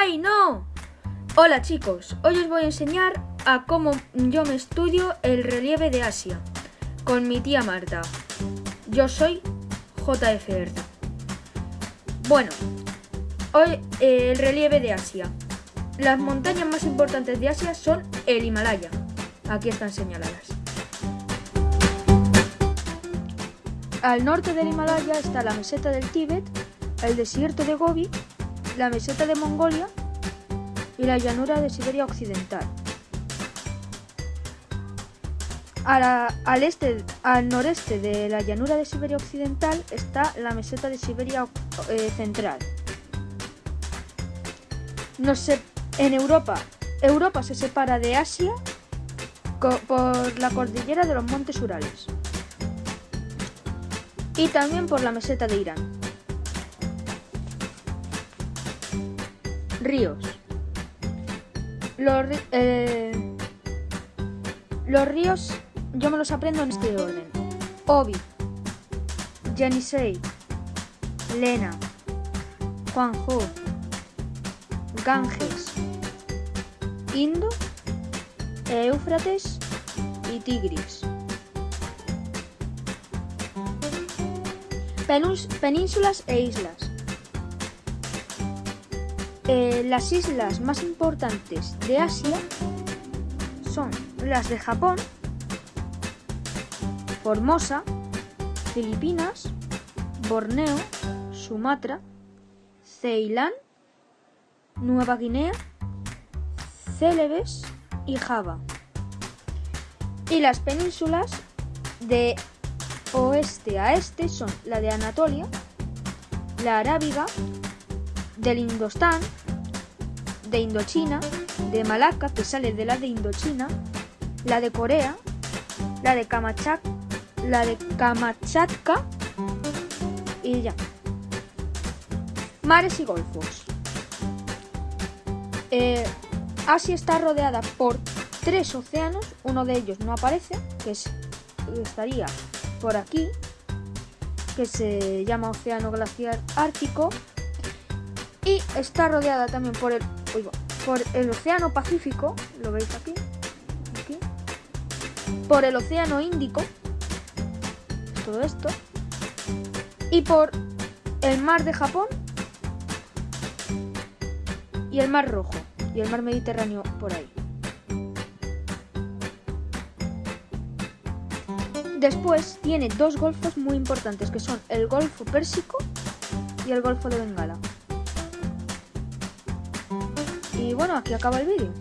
¡Ay, no! Hola chicos, hoy os voy a enseñar a cómo yo me estudio el relieve de Asia con mi tía Marta. Yo soy JFR. Bueno, hoy eh, el relieve de Asia. Las montañas más importantes de Asia son el Himalaya. Aquí están señaladas. Al norte del Himalaya está la meseta del Tíbet, el desierto de Gobi, la meseta de Mongolia y la llanura de Siberia Occidental. al, este, al noreste de la llanura de Siberia Occidental está la meseta de Siberia eh, Central. En Europa, Europa se separa de Asia por la cordillera de los Montes Urales y también por la meseta de Irán. Ríos. Los, eh, los ríos yo me los aprendo en este orden. Obi, Yenisei, Lena, Juanjo, Ganges, Indo, Éufrates y Tigris. Penínsulas e islas. Eh, las islas más importantes de Asia son las de Japón, Formosa, Filipinas, Borneo, Sumatra, Ceilán, Nueva Guinea, Celebes y Java. Y las penínsulas de oeste a este son la de Anatolia, la arábiga, del Indostán, de Indochina, de Malaca, que sale de la de Indochina, la de Corea, la de Kamchatka, la de Kamachatka y ya. Mares y golfos. Eh, Asia está rodeada por tres océanos, uno de ellos no aparece, que es, estaría por aquí, que se llama Océano Glaciar Ártico, y está rodeada también por el, por el Océano Pacífico, lo veis aquí, aquí, por el Océano Índico, todo esto, y por el Mar de Japón y el Mar Rojo y el Mar Mediterráneo por ahí. Después tiene dos golfos muy importantes que son el Golfo Pérsico y el Golfo de Bengala. Y bueno, aquí acaba el vídeo.